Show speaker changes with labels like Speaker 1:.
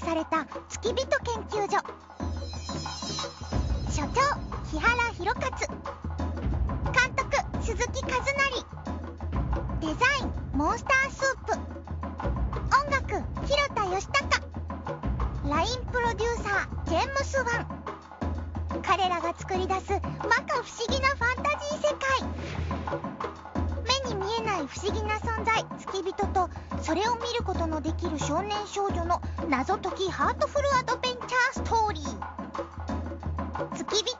Speaker 1: 置された付き人研究所。所長木原博勝。監督鈴木和成。デザインモンスタースープ。音楽広田義孝。LINE プロデューサージェームス・ワン。彼らが作り出す摩訶不思ない不思議な存在付き人とそれを見ることのできる少年少女の謎解きハートフルアドベンチャーストーリー。付き人